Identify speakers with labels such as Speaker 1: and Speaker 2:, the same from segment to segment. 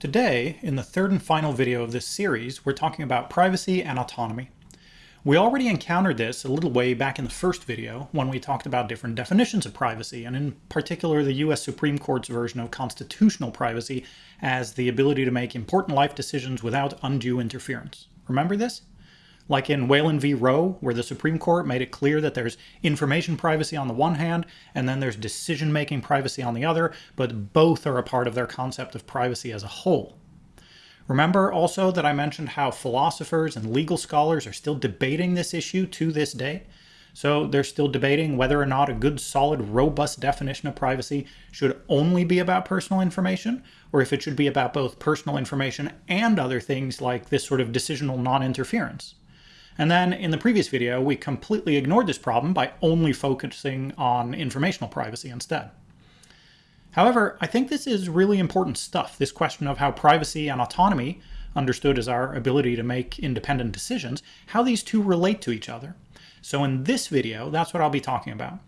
Speaker 1: Today, in the third and final video of this series, we're talking about privacy and autonomy. We already encountered this a little way back in the first video when we talked about different definitions of privacy, and in particular the US Supreme Court's version of constitutional privacy as the ability to make important life decisions without undue interference. Remember this? Like in Whalen v. Roe, where the Supreme Court made it clear that there's information privacy on the one hand, and then there's decision making privacy on the other, but both are a part of their concept of privacy as a whole. Remember also that I mentioned how philosophers and legal scholars are still debating this issue to this day? So they're still debating whether or not a good, solid, robust definition of privacy should only be about personal information, or if it should be about both personal information and other things like this sort of decisional non-interference. And then in the previous video, we completely ignored this problem by only focusing on informational privacy instead. However, I think this is really important stuff, this question of how privacy and autonomy, understood as our ability to make independent decisions, how these two relate to each other. So in this video, that's what I'll be talking about.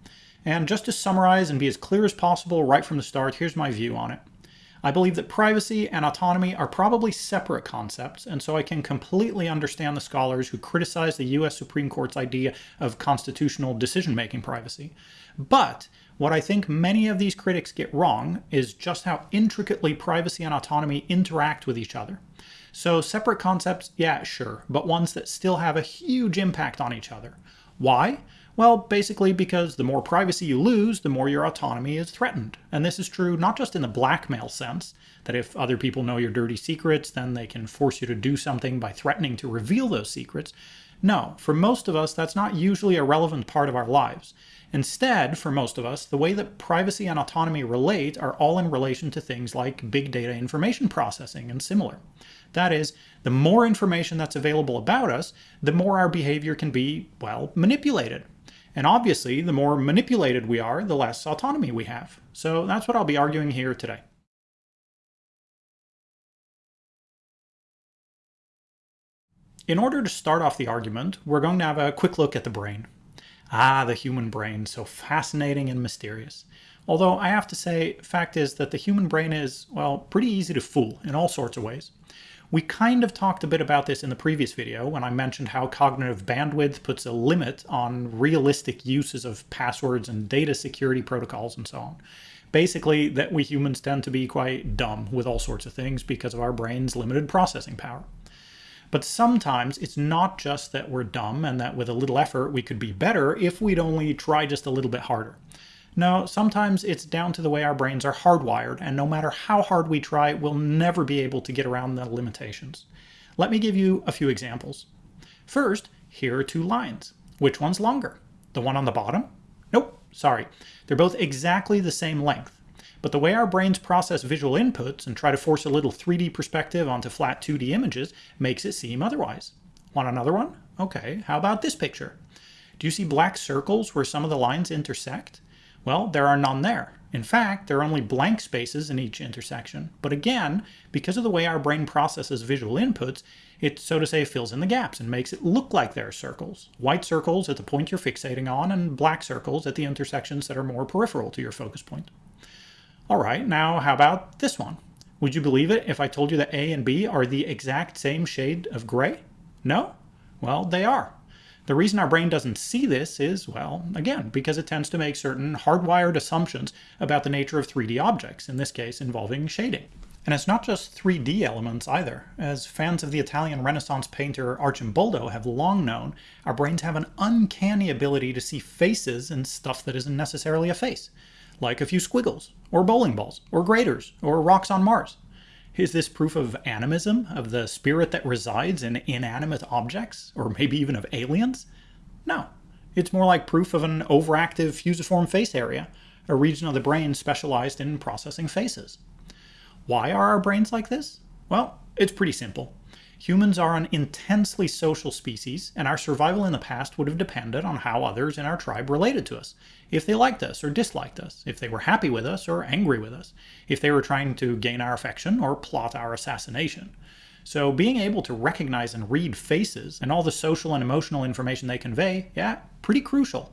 Speaker 1: And just to summarize and be as clear as possible right from the start, here's my view on it. I believe that privacy and autonomy are probably separate concepts, and so I can completely understand the scholars who criticize the US Supreme Court's idea of constitutional decision-making privacy. But what I think many of these critics get wrong is just how intricately privacy and autonomy interact with each other. So separate concepts, yeah, sure, but ones that still have a huge impact on each other. Why? Well, basically because the more privacy you lose, the more your autonomy is threatened. And this is true not just in the blackmail sense, that if other people know your dirty secrets, then they can force you to do something by threatening to reveal those secrets. No, for most of us, that's not usually a relevant part of our lives. Instead, for most of us, the way that privacy and autonomy relate are all in relation to things like big data information processing and similar. That is, the more information that's available about us, the more our behavior can be, well, manipulated. And obviously, the more manipulated we are, the less autonomy we have. So that's what I'll be arguing here today. In order to start off the argument, we're going to have a quick look at the brain. Ah, the human brain, so fascinating and mysterious. Although I have to say, fact is that the human brain is, well, pretty easy to fool in all sorts of ways. We kind of talked a bit about this in the previous video when I mentioned how cognitive bandwidth puts a limit on realistic uses of passwords and data security protocols and so on. Basically, that we humans tend to be quite dumb with all sorts of things because of our brain's limited processing power. But sometimes it's not just that we're dumb and that with a little effort we could be better if we'd only try just a little bit harder. No, sometimes it's down to the way our brains are hardwired, and no matter how hard we try, we'll never be able to get around the limitations. Let me give you a few examples. First, here are two lines. Which one's longer? The one on the bottom? Nope, sorry. They're both exactly the same length. But the way our brains process visual inputs and try to force a little 3D perspective onto flat 2D images makes it seem otherwise. Want another one? Okay, how about this picture? Do you see black circles where some of the lines intersect? Well, there are none there. In fact, there are only blank spaces in each intersection. But again, because of the way our brain processes visual inputs, it, so to say, fills in the gaps and makes it look like there are circles. White circles at the point you're fixating on, and black circles at the intersections that are more peripheral to your focus point. All right, now how about this one? Would you believe it if I told you that A and B are the exact same shade of gray? No? Well, they are. The reason our brain doesn't see this is, well, again, because it tends to make certain hardwired assumptions about the nature of 3D objects, in this case involving shading. And it's not just 3D elements either. As fans of the Italian Renaissance painter Arcimboldo have long known, our brains have an uncanny ability to see faces in stuff that isn't necessarily a face, like a few squiggles, or bowling balls, or graters, or rocks on Mars. Is this proof of animism, of the spirit that resides in inanimate objects, or maybe even of aliens? No. It's more like proof of an overactive fusiform face area, a region of the brain specialized in processing faces. Why are our brains like this? Well, it's pretty simple. Humans are an intensely social species, and our survival in the past would have depended on how others in our tribe related to us. If they liked us or disliked us, if they were happy with us or angry with us, if they were trying to gain our affection or plot our assassination. So being able to recognize and read faces and all the social and emotional information they convey, yeah, pretty crucial.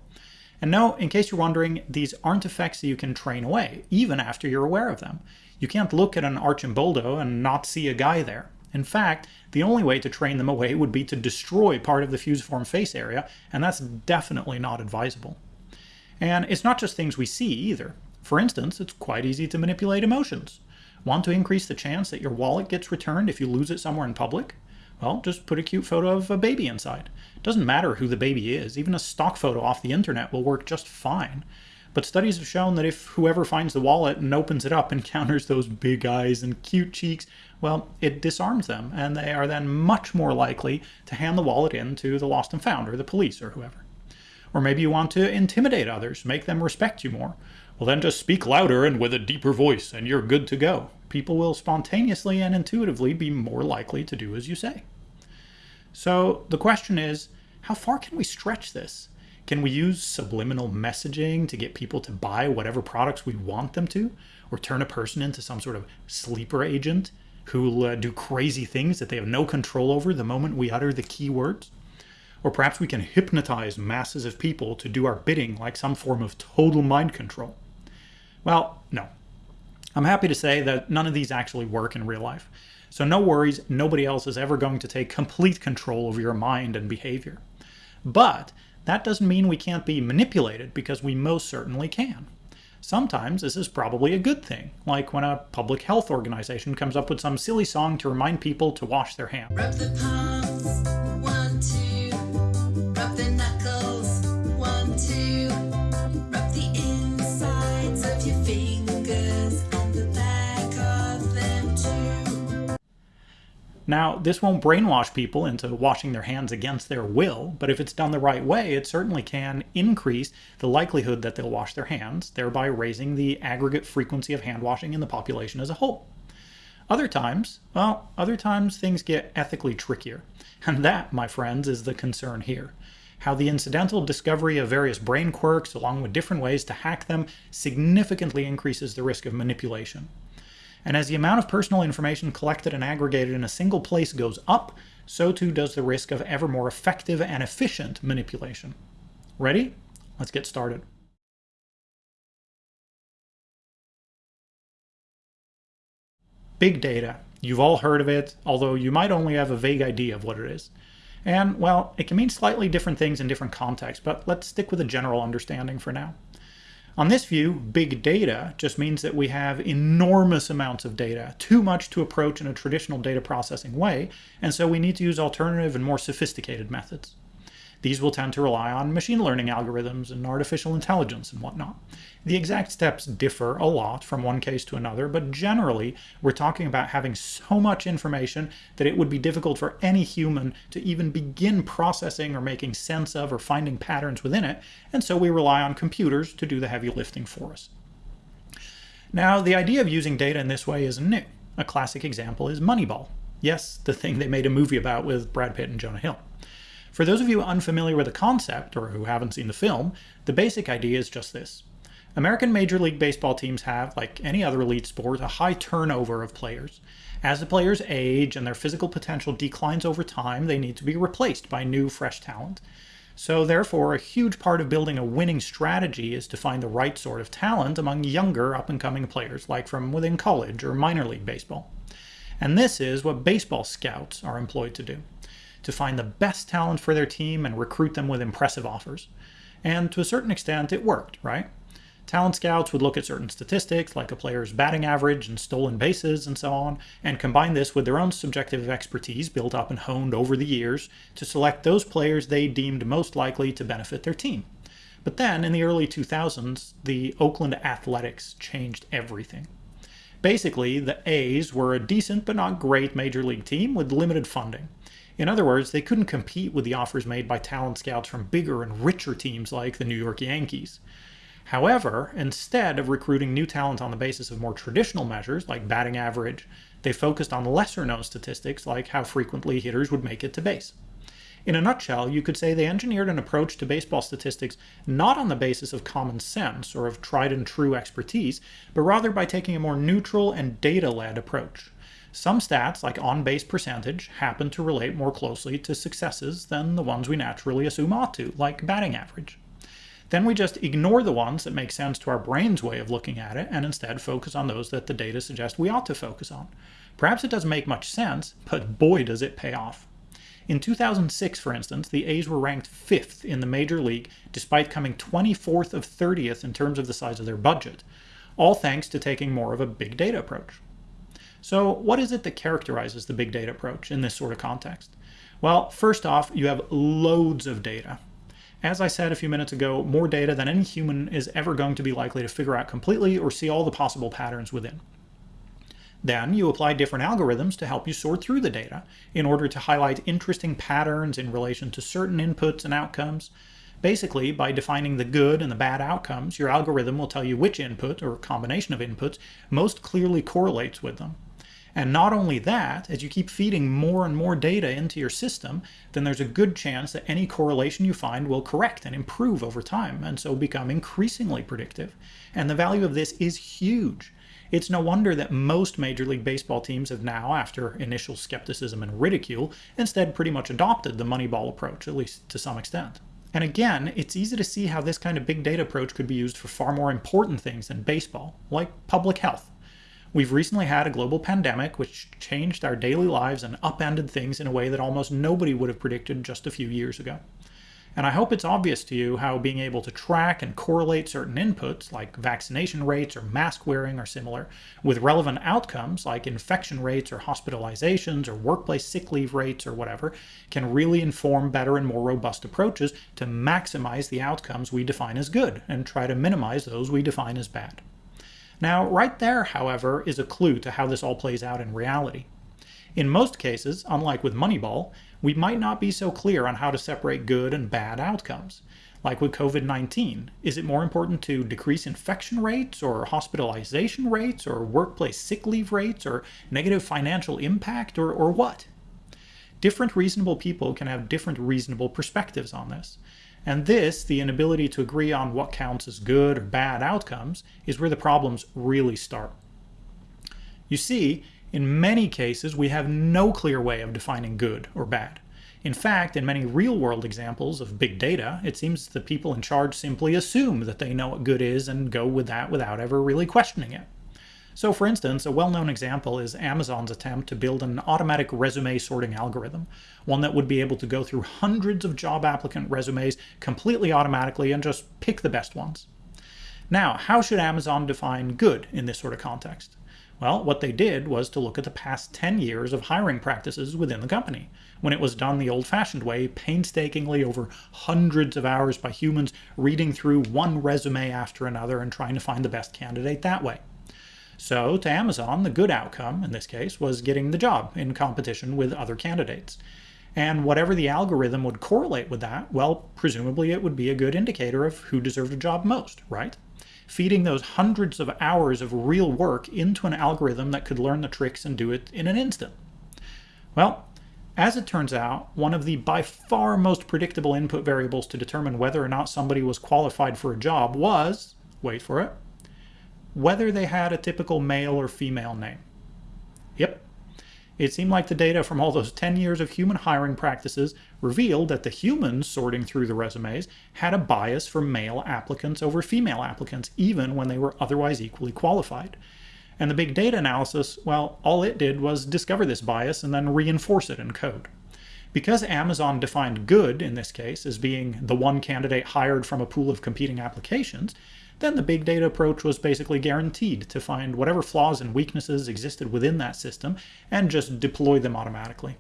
Speaker 1: And no, in case you're wondering, these aren't effects that you can train away, even after you're aware of them. You can't look at an Arcimboldo and not see a guy there. In fact, the only way to train them away would be to destroy part of the fusiform face area, and that's definitely not advisable. And it's not just things we see either. For instance, it's quite easy to manipulate emotions. Want to increase the chance that your wallet gets returned if you lose it somewhere in public? Well, just put a cute photo of a baby inside. Doesn't matter who the baby is, even a stock photo off the internet will work just fine. But studies have shown that if whoever finds the wallet and opens it up encounters those big eyes and cute cheeks, well, it disarms them, and they are then much more likely to hand the wallet in to the lost and found, or the police, or whoever. Or maybe you want to intimidate others, make them respect you more. Well, then just speak louder and with a deeper voice, and you're good to go people will spontaneously and intuitively be more likely to do as you say. So the question is, how far can we stretch this? Can we use subliminal messaging to get people to buy whatever products we want them to? Or turn a person into some sort of sleeper agent who will uh, do crazy things that they have no control over the moment we utter the key words? Or perhaps we can hypnotize masses of people to do our bidding like some form of total mind control. Well, no, I'm happy to say that none of these actually work in real life. So no worries, nobody else is ever going to take complete control over your mind and behavior. But that doesn't mean we can't be manipulated because we most certainly can. Sometimes this is probably a good thing, like when a public health organization comes up with some silly song to remind people to wash their hands. Now, this won't brainwash people into washing their hands against their will, but if it's done the right way, it certainly can increase the likelihood that they'll wash their hands, thereby raising the aggregate frequency of hand washing in the population as a whole. Other times, well, other times things get ethically trickier. And that, my friends, is the concern here. How the incidental discovery of various brain quirks, along with different ways to hack them, significantly increases the risk of manipulation. And as the amount of personal information collected and aggregated in a single place goes up, so too does the risk of ever more effective and efficient manipulation. Ready? Let's get started. Big data. You've all heard of it, although you might only have a vague idea of what it is. And, well, it can mean slightly different things in different contexts, but let's stick with a general understanding for now. On this view, big data just means that we have enormous amounts of data, too much to approach in a traditional data processing way, and so we need to use alternative and more sophisticated methods. These will tend to rely on machine learning algorithms and artificial intelligence and whatnot. The exact steps differ a lot from one case to another, but generally we're talking about having so much information that it would be difficult for any human to even begin processing or making sense of or finding patterns within it, and so we rely on computers to do the heavy lifting for us. Now, the idea of using data in this way isn't new. A classic example is Moneyball. Yes, the thing they made a movie about with Brad Pitt and Jonah Hill. For those of you unfamiliar with the concept, or who haven't seen the film, the basic idea is just this. American Major League Baseball teams have, like any other elite sport, a high turnover of players. As the players age and their physical potential declines over time, they need to be replaced by new, fresh talent. So therefore, a huge part of building a winning strategy is to find the right sort of talent among younger, up-and-coming players, like from within college or minor league baseball. And this is what baseball scouts are employed to do to find the best talent for their team and recruit them with impressive offers. And to a certain extent, it worked, right? Talent scouts would look at certain statistics, like a player's batting average and stolen bases and so on, and combine this with their own subjective expertise built up and honed over the years to select those players they deemed most likely to benefit their team. But then, in the early 2000s, the Oakland Athletics changed everything. Basically, the A's were a decent but not great major league team with limited funding. In other words, they couldn't compete with the offers made by talent scouts from bigger and richer teams like the New York Yankees. However, instead of recruiting new talent on the basis of more traditional measures like batting average, they focused on lesser known statistics like how frequently hitters would make it to base. In a nutshell, you could say they engineered an approach to baseball statistics not on the basis of common sense or of tried and true expertise, but rather by taking a more neutral and data-led approach. Some stats, like on-base percentage, happen to relate more closely to successes than the ones we naturally assume ought to, like batting average. Then we just ignore the ones that make sense to our brain's way of looking at it and instead focus on those that the data suggest we ought to focus on. Perhaps it doesn't make much sense, but boy does it pay off. In 2006, for instance, the A's were ranked 5th in the major league despite coming 24th of 30th in terms of the size of their budget, all thanks to taking more of a big data approach. So what is it that characterizes the big data approach in this sort of context? Well, first off, you have loads of data. As I said a few minutes ago, more data than any human is ever going to be likely to figure out completely or see all the possible patterns within. Then you apply different algorithms to help you sort through the data in order to highlight interesting patterns in relation to certain inputs and outcomes. Basically, by defining the good and the bad outcomes, your algorithm will tell you which input or combination of inputs most clearly correlates with them. And not only that, as you keep feeding more and more data into your system, then there's a good chance that any correlation you find will correct and improve over time, and so become increasingly predictive. And the value of this is huge. It's no wonder that most Major League Baseball teams have now, after initial skepticism and ridicule, instead pretty much adopted the Moneyball approach, at least to some extent. And again, it's easy to see how this kind of big data approach could be used for far more important things than baseball, like public health. We've recently had a global pandemic which changed our daily lives and upended things in a way that almost nobody would have predicted just a few years ago. And I hope it's obvious to you how being able to track and correlate certain inputs, like vaccination rates or mask wearing or similar, with relevant outcomes like infection rates or hospitalizations or workplace sick leave rates or whatever, can really inform better and more robust approaches to maximize the outcomes we define as good and try to minimize those we define as bad. Now, right there, however, is a clue to how this all plays out in reality. In most cases, unlike with Moneyball, we might not be so clear on how to separate good and bad outcomes. Like with COVID-19, is it more important to decrease infection rates or hospitalization rates or workplace sick leave rates or negative financial impact or, or what? Different reasonable people can have different reasonable perspectives on this. And this, the inability to agree on what counts as good or bad outcomes, is where the problems really start. You see, in many cases, we have no clear way of defining good or bad. In fact, in many real-world examples of big data, it seems the people in charge simply assume that they know what good is and go with that without ever really questioning it. So for instance, a well-known example is Amazon's attempt to build an automatic resume sorting algorithm, one that would be able to go through hundreds of job applicant resumes completely automatically and just pick the best ones. Now, how should Amazon define good in this sort of context? Well, what they did was to look at the past 10 years of hiring practices within the company, when it was done the old-fashioned way, painstakingly over hundreds of hours by humans reading through one resume after another and trying to find the best candidate that way. So to Amazon, the good outcome in this case was getting the job in competition with other candidates. And whatever the algorithm would correlate with that, well, presumably it would be a good indicator of who deserved a job most, right? Feeding those hundreds of hours of real work into an algorithm that could learn the tricks and do it in an instant. Well, as it turns out, one of the by far most predictable input variables to determine whether or not somebody was qualified for a job was, wait for it, whether they had a typical male or female name. Yep. It seemed like the data from all those 10 years of human hiring practices revealed that the humans sorting through the resumes had a bias for male applicants over female applicants, even when they were otherwise equally qualified. And the big data analysis, well, all it did was discover this bias and then reinforce it in code. Because Amazon defined good, in this case, as being the one candidate hired from a pool of competing applications, then the big data approach was basically guaranteed to find whatever flaws and weaknesses existed within that system and just deploy them automatically.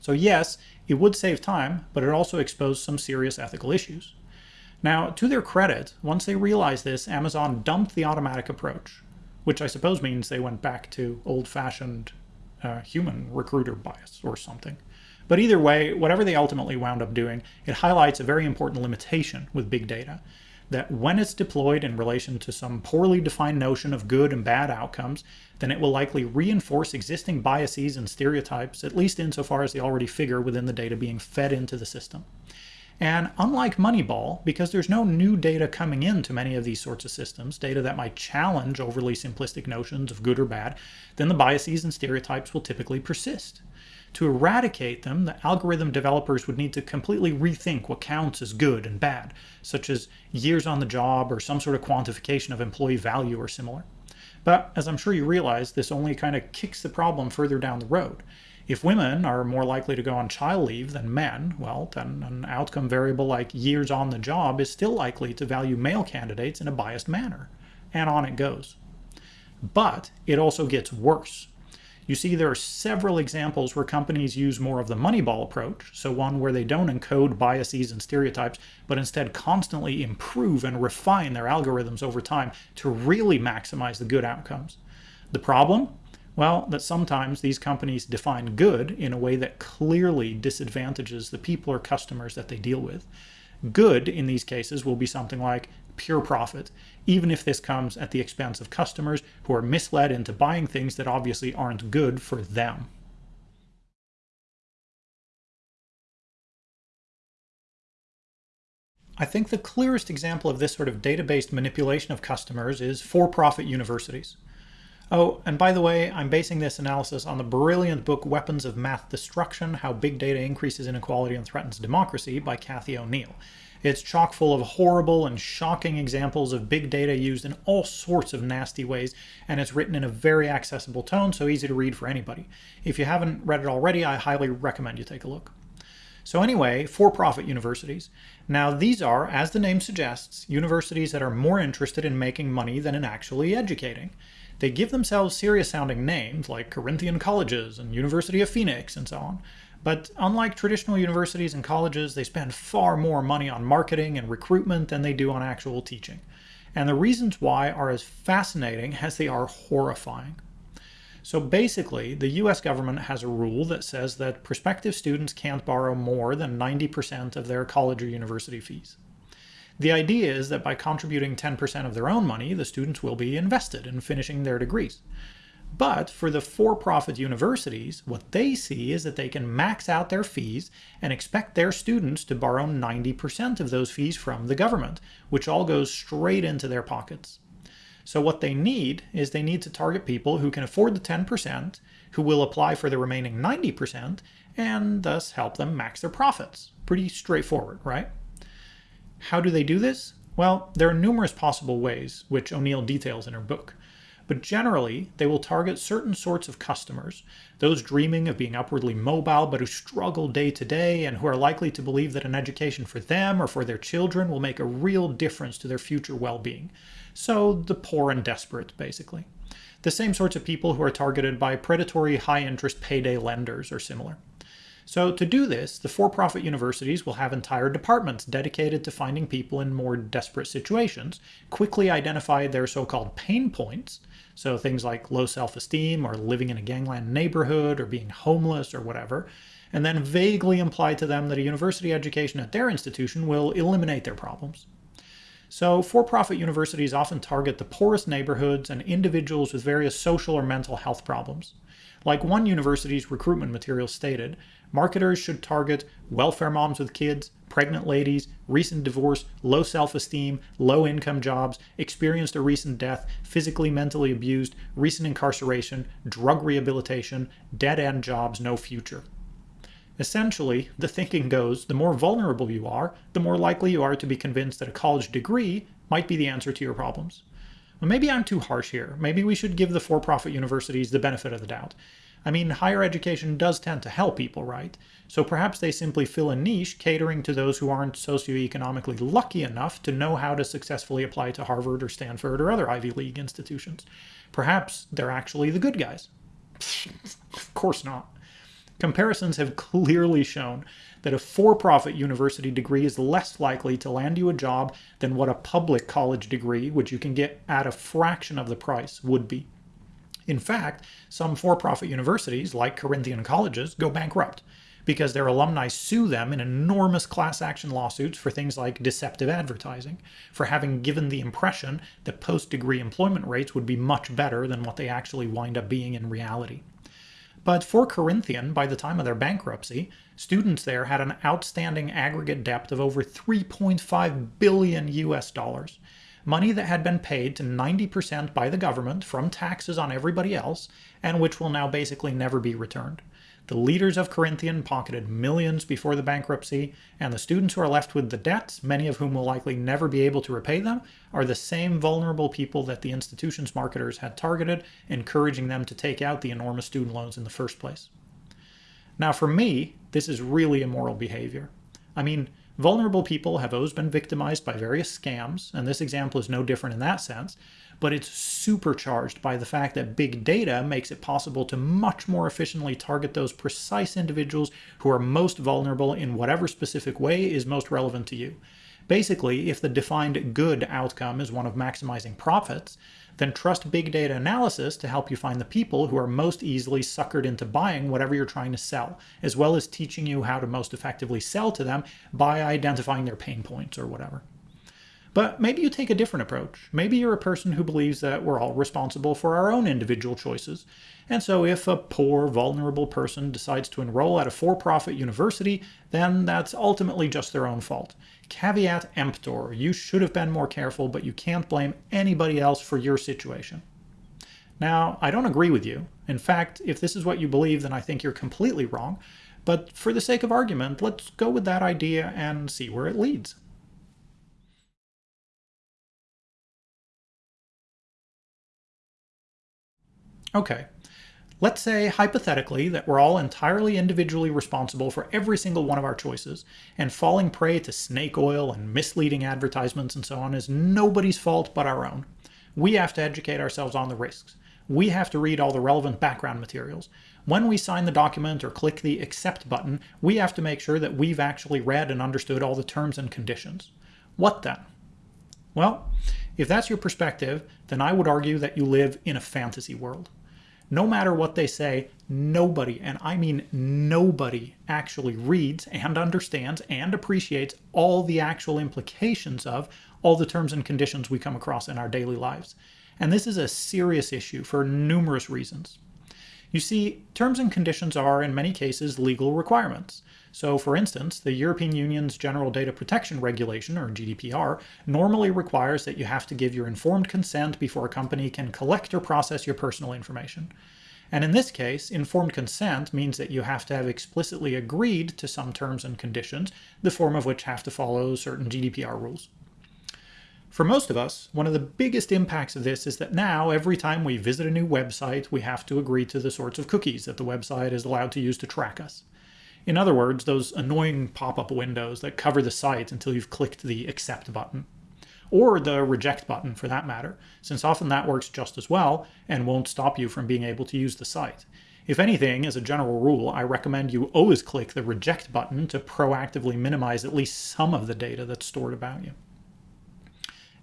Speaker 1: So yes, it would save time, but it also exposed some serious ethical issues. Now, to their credit, once they realized this, Amazon dumped the automatic approach, which I suppose means they went back to old-fashioned uh, human recruiter bias or something. But either way, whatever they ultimately wound up doing, it highlights a very important limitation with big data, that when it's deployed in relation to some poorly defined notion of good and bad outcomes, then it will likely reinforce existing biases and stereotypes, at least insofar as they already figure within the data being fed into the system. And unlike Moneyball, because there's no new data coming into many of these sorts of systems, data that might challenge overly simplistic notions of good or bad, then the biases and stereotypes will typically persist. To eradicate them, the algorithm developers would need to completely rethink what counts as good and bad, such as years on the job or some sort of quantification of employee value or similar. But as I'm sure you realize, this only kind of kicks the problem further down the road. If women are more likely to go on child leave than men, well, then an outcome variable like years on the job is still likely to value male candidates in a biased manner. And on it goes. But it also gets worse. You see, there are several examples where companies use more of the Moneyball approach, so one where they don't encode biases and stereotypes, but instead constantly improve and refine their algorithms over time to really maximize the good outcomes. The problem? Well, that sometimes these companies define good in a way that clearly disadvantages the people or customers that they deal with. Good in these cases will be something like pure profit, even if this comes at the expense of customers who are misled into buying things that obviously aren't good for them. I think the clearest example of this sort of data-based manipulation of customers is for-profit universities. Oh, and by the way, I'm basing this analysis on the brilliant book Weapons of Math Destruction, How Big Data Increases Inequality and Threatens Democracy by Cathy O'Neil. It's chock full of horrible and shocking examples of big data used in all sorts of nasty ways, and it's written in a very accessible tone, so easy to read for anybody. If you haven't read it already, I highly recommend you take a look. So anyway, for-profit universities. Now these are, as the name suggests, universities that are more interested in making money than in actually educating. They give themselves serious sounding names like Corinthian Colleges and University of Phoenix and so on. But unlike traditional universities and colleges, they spend far more money on marketing and recruitment than they do on actual teaching. And the reasons why are as fascinating as they are horrifying. So basically, the US government has a rule that says that prospective students can't borrow more than 90% of their college or university fees. The idea is that by contributing 10% of their own money, the students will be invested in finishing their degrees. But for the for-profit universities, what they see is that they can max out their fees and expect their students to borrow 90% of those fees from the government, which all goes straight into their pockets. So what they need is they need to target people who can afford the 10%, who will apply for the remaining 90%, and thus help them max their profits. Pretty straightforward, right? How do they do this? Well, there are numerous possible ways, which O'Neil details in her book. But generally, they will target certain sorts of customers, those dreaming of being upwardly mobile but who struggle day to day and who are likely to believe that an education for them or for their children will make a real difference to their future well-being. So the poor and desperate, basically. The same sorts of people who are targeted by predatory high-interest payday lenders or similar. So to do this, the for-profit universities will have entire departments dedicated to finding people in more desperate situations, quickly identify their so-called pain points, so things like low self-esteem or living in a gangland neighborhood or being homeless or whatever, and then vaguely imply to them that a university education at their institution will eliminate their problems. So for-profit universities often target the poorest neighborhoods and individuals with various social or mental health problems. Like one university's recruitment material stated, marketers should target welfare moms with kids, pregnant ladies, recent divorce, low self-esteem, low-income jobs, experienced a recent death, physically mentally abused, recent incarceration, drug rehabilitation, dead-end jobs, no future. Essentially, the thinking goes, the more vulnerable you are, the more likely you are to be convinced that a college degree might be the answer to your problems. Well, maybe I'm too harsh here. Maybe we should give the for-profit universities the benefit of the doubt. I mean, higher education does tend to help people, right? So perhaps they simply fill a niche catering to those who aren't socioeconomically lucky enough to know how to successfully apply to Harvard or Stanford or other Ivy League institutions. Perhaps they're actually the good guys. of course not. Comparisons have clearly shown that a for-profit university degree is less likely to land you a job than what a public college degree, which you can get at a fraction of the price, would be. In fact, some for-profit universities, like Corinthian colleges, go bankrupt because their alumni sue them in enormous class action lawsuits for things like deceptive advertising, for having given the impression that post-degree employment rates would be much better than what they actually wind up being in reality. But for Corinthian, by the time of their bankruptcy, students there had an outstanding aggregate debt of over 3.5 billion US dollars. Money that had been paid to 90% by the government from taxes on everybody else, and which will now basically never be returned. The leaders of Corinthian pocketed millions before the bankruptcy, and the students who are left with the debts, many of whom will likely never be able to repay them, are the same vulnerable people that the institution's marketers had targeted, encouraging them to take out the enormous student loans in the first place. Now, for me, this is really immoral behavior. I mean, vulnerable people have always been victimized by various scams, and this example is no different in that sense, but it's supercharged by the fact that big data makes it possible to much more efficiently target those precise individuals who are most vulnerable in whatever specific way is most relevant to you. Basically, if the defined good outcome is one of maximizing profits, then trust big data analysis to help you find the people who are most easily suckered into buying whatever you're trying to sell, as well as teaching you how to most effectively sell to them by identifying their pain points or whatever. But maybe you take a different approach. Maybe you're a person who believes that we're all responsible for our own individual choices. And so if a poor, vulnerable person decides to enroll at a for-profit university, then that's ultimately just their own fault. Caveat emptor, you should have been more careful, but you can't blame anybody else for your situation. Now, I don't agree with you. In fact, if this is what you believe, then I think you're completely wrong. But for the sake of argument, let's go with that idea and see where it leads. Okay, let's say hypothetically that we're all entirely individually responsible for every single one of our choices, and falling prey to snake oil and misleading advertisements and so on is nobody's fault but our own. We have to educate ourselves on the risks. We have to read all the relevant background materials. When we sign the document or click the accept button, we have to make sure that we've actually read and understood all the terms and conditions. What then? Well, if that's your perspective, then I would argue that you live in a fantasy world no matter what they say, nobody, and I mean nobody, actually reads and understands and appreciates all the actual implications of all the terms and conditions we come across in our daily lives. And this is a serious issue for numerous reasons. You see, terms and conditions are, in many cases, legal requirements. So for instance, the European Union's General Data Protection Regulation, or GDPR, normally requires that you have to give your informed consent before a company can collect or process your personal information. And in this case, informed consent means that you have to have explicitly agreed to some terms and conditions, the form of which have to follow certain GDPR rules. For most of us, one of the biggest impacts of this is that now every time we visit a new website, we have to agree to the sorts of cookies that the website is allowed to use to track us. In other words, those annoying pop-up windows that cover the site until you've clicked the accept button. Or the reject button for that matter, since often that works just as well and won't stop you from being able to use the site. If anything, as a general rule, I recommend you always click the reject button to proactively minimize at least some of the data that's stored about you.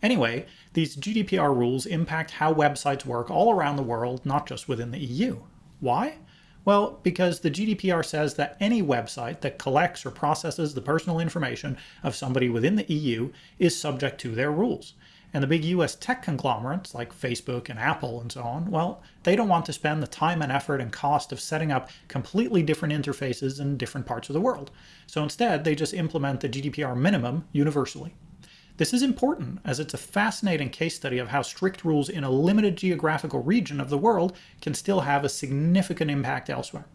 Speaker 1: Anyway, these GDPR rules impact how websites work all around the world, not just within the EU. Why? Well, because the GDPR says that any website that collects or processes the personal information of somebody within the EU is subject to their rules. And the big US tech conglomerates like Facebook and Apple and so on, well, they don't want to spend the time and effort and cost of setting up completely different interfaces in different parts of the world. So instead, they just implement the GDPR minimum universally. This is important as it's a fascinating case study of how strict rules in a limited geographical region of the world can still have a significant impact elsewhere.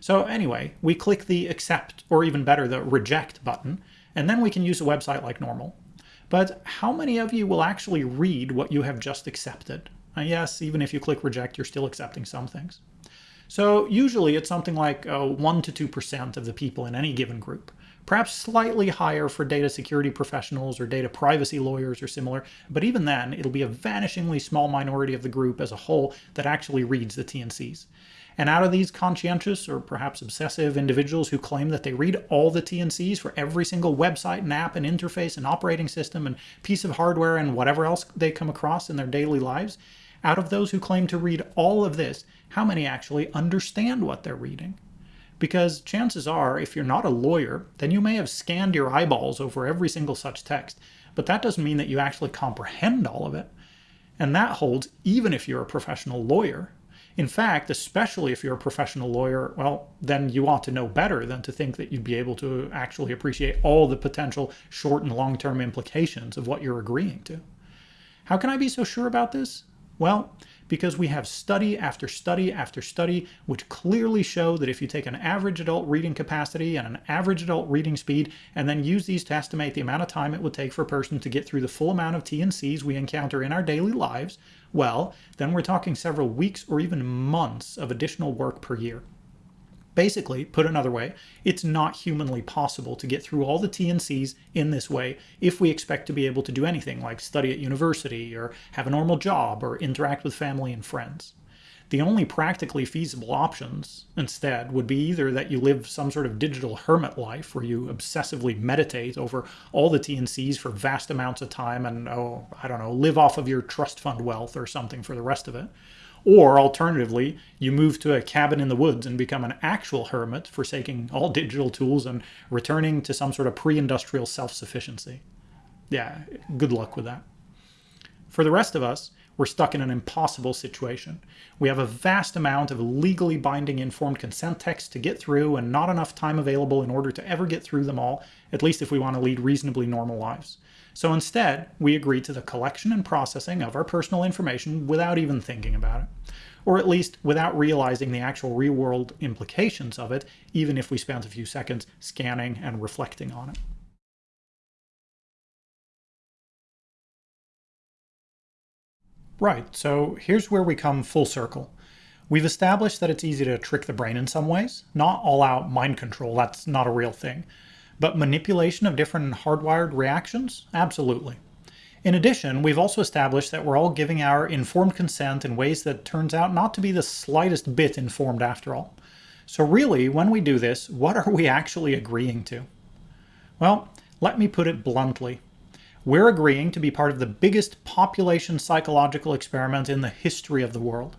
Speaker 1: So anyway, we click the accept, or even better, the reject button, and then we can use a website like normal. But how many of you will actually read what you have just accepted? Uh, yes, even if you click reject, you're still accepting some things. So usually it's something like uh, 1 to 2% of the people in any given group perhaps slightly higher for data security professionals or data privacy lawyers or similar, but even then, it'll be a vanishingly small minority of the group as a whole that actually reads the T&Cs. And out of these conscientious or perhaps obsessive individuals who claim that they read all the T&Cs for every single website and app and interface and operating system and piece of hardware and whatever else they come across in their daily lives, out of those who claim to read all of this, how many actually understand what they're reading? Because chances are, if you're not a lawyer, then you may have scanned your eyeballs over every single such text, but that doesn't mean that you actually comprehend all of it. And that holds even if you're a professional lawyer. In fact, especially if you're a professional lawyer, well, then you ought to know better than to think that you'd be able to actually appreciate all the potential short and long-term implications of what you're agreeing to. How can I be so sure about this? Well, because we have study after study after study which clearly show that if you take an average adult reading capacity and an average adult reading speed and then use these to estimate the amount of time it would take for a person to get through the full amount of T&Cs we encounter in our daily lives, well, then we're talking several weeks or even months of additional work per year. Basically, put another way, it's not humanly possible to get through all the T&Cs in this way if we expect to be able to do anything like study at university or have a normal job or interact with family and friends. The only practically feasible options, instead, would be either that you live some sort of digital hermit life where you obsessively meditate over all the T&Cs for vast amounts of time and, oh, I don't know, live off of your trust fund wealth or something for the rest of it. Or alternatively, you move to a cabin in the woods and become an actual hermit, forsaking all digital tools and returning to some sort of pre-industrial self-sufficiency. Yeah, good luck with that. For the rest of us, we're stuck in an impossible situation. We have a vast amount of legally binding informed consent texts to get through and not enough time available in order to ever get through them all, at least if we want to lead reasonably normal lives. So instead, we agree to the collection and processing of our personal information without even thinking about it. Or at least without realizing the actual real-world implications of it, even if we spent a few seconds scanning and reflecting on it. Right, so here's where we come full circle. We've established that it's easy to trick the brain in some ways, not all out mind control, that's not a real thing. But manipulation of different hardwired reactions? Absolutely. In addition, we've also established that we're all giving our informed consent in ways that turns out not to be the slightest bit informed after all. So really, when we do this, what are we actually agreeing to? Well, let me put it bluntly. We're agreeing to be part of the biggest population psychological experiment in the history of the world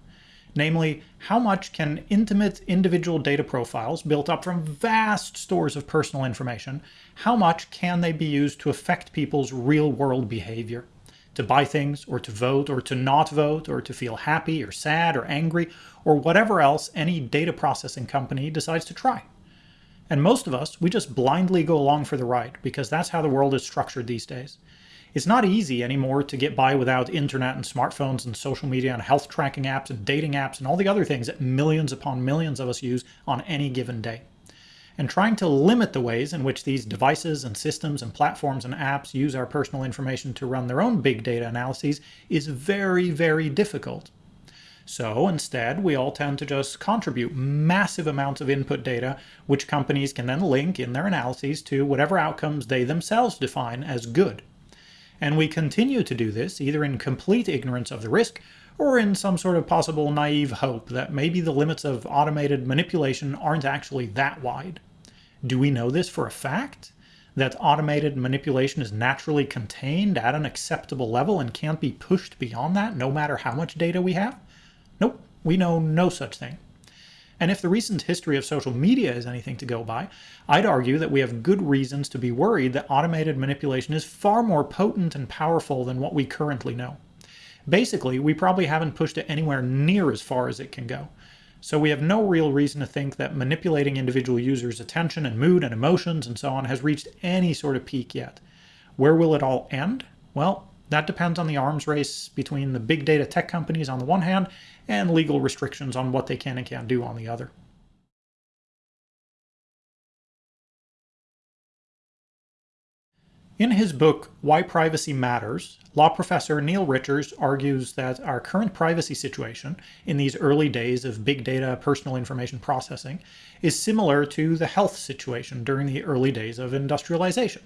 Speaker 1: namely how much can intimate individual data profiles built up from vast stores of personal information, how much can they be used to affect people's real-world behavior? To buy things, or to vote, or to not vote, or to feel happy, or sad, or angry, or whatever else any data processing company decides to try. And most of us, we just blindly go along for the ride, because that's how the world is structured these days. It's not easy anymore to get by without internet and smartphones and social media and health tracking apps and dating apps and all the other things that millions upon millions of us use on any given day. And trying to limit the ways in which these devices and systems and platforms and apps use our personal information to run their own big data analyses is very, very difficult. So instead, we all tend to just contribute massive amounts of input data, which companies can then link in their analyses to whatever outcomes they themselves define as good. And we continue to do this either in complete ignorance of the risk or in some sort of possible naive hope that maybe the limits of automated manipulation aren't actually that wide. Do we know this for a fact? That automated manipulation is naturally contained at an acceptable level and can't be pushed beyond that no matter how much data we have? Nope, we know no such thing. And if the recent history of social media is anything to go by, I'd argue that we have good reasons to be worried that automated manipulation is far more potent and powerful than what we currently know. Basically, we probably haven't pushed it anywhere near as far as it can go. So we have no real reason to think that manipulating individual users' attention and mood and emotions and so on has reached any sort of peak yet. Where will it all end? Well, that depends on the arms race between the big data tech companies on the one hand and legal restrictions on what they can and can't do on the other. In his book, Why Privacy Matters, law professor Neil Richards argues that our current privacy situation in these early days of big data personal information processing is similar to the health situation during the early days of industrialization.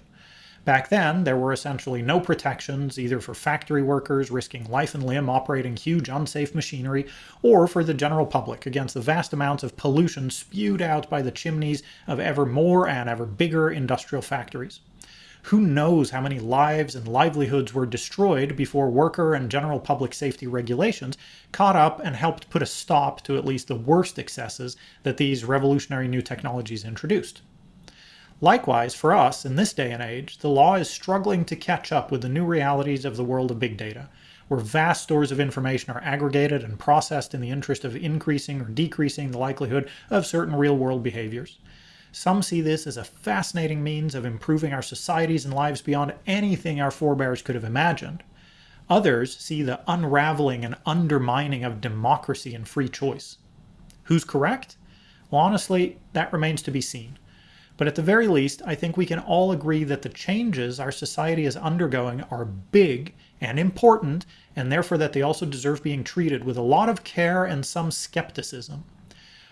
Speaker 1: Back then, there were essentially no protections either for factory workers risking life and limb operating huge unsafe machinery or for the general public against the vast amounts of pollution spewed out by the chimneys of ever more and ever bigger industrial factories. Who knows how many lives and livelihoods were destroyed before worker and general public safety regulations caught up and helped put a stop to at least the worst excesses that these revolutionary new technologies introduced. Likewise, for us, in this day and age, the law is struggling to catch up with the new realities of the world of big data, where vast stores of information are aggregated and processed in the interest of increasing or decreasing the likelihood of certain real-world behaviors. Some see this as a fascinating means of improving our societies and lives beyond anything our forebears could have imagined. Others see the unraveling and undermining of democracy and free choice. Who's correct? Well, honestly, that remains to be seen. But at the very least, I think we can all agree that the changes our society is undergoing are big and important, and therefore that they also deserve being treated with a lot of care and some skepticism.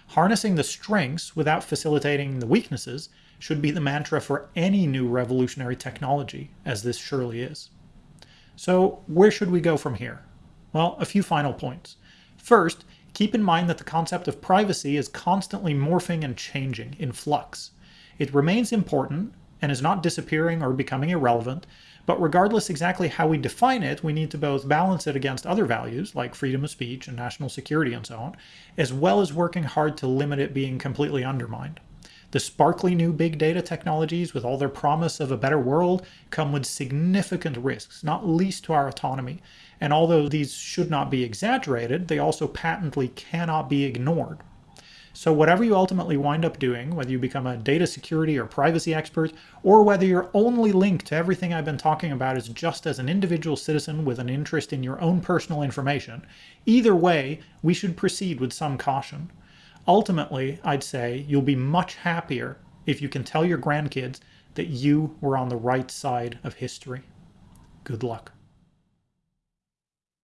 Speaker 1: Harnessing the strengths without facilitating the weaknesses should be the mantra for any new revolutionary technology, as this surely is. So where should we go from here? Well, a few final points. First, keep in mind that the concept of privacy is constantly morphing and changing, in flux. It remains important and is not disappearing or becoming irrelevant, but regardless exactly how we define it, we need to both balance it against other values like freedom of speech and national security and so on, as well as working hard to limit it being completely undermined. The sparkly new big data technologies, with all their promise of a better world, come with significant risks, not least to our autonomy. And although these should not be exaggerated, they also patently cannot be ignored. So whatever you ultimately wind up doing, whether you become a data security or privacy expert, or whether your only link to everything I've been talking about is just as an individual citizen with an interest in your own personal information, either way, we should proceed with some caution. Ultimately, I'd say you'll be much happier if you can tell your grandkids that you were on the right side of history. Good luck.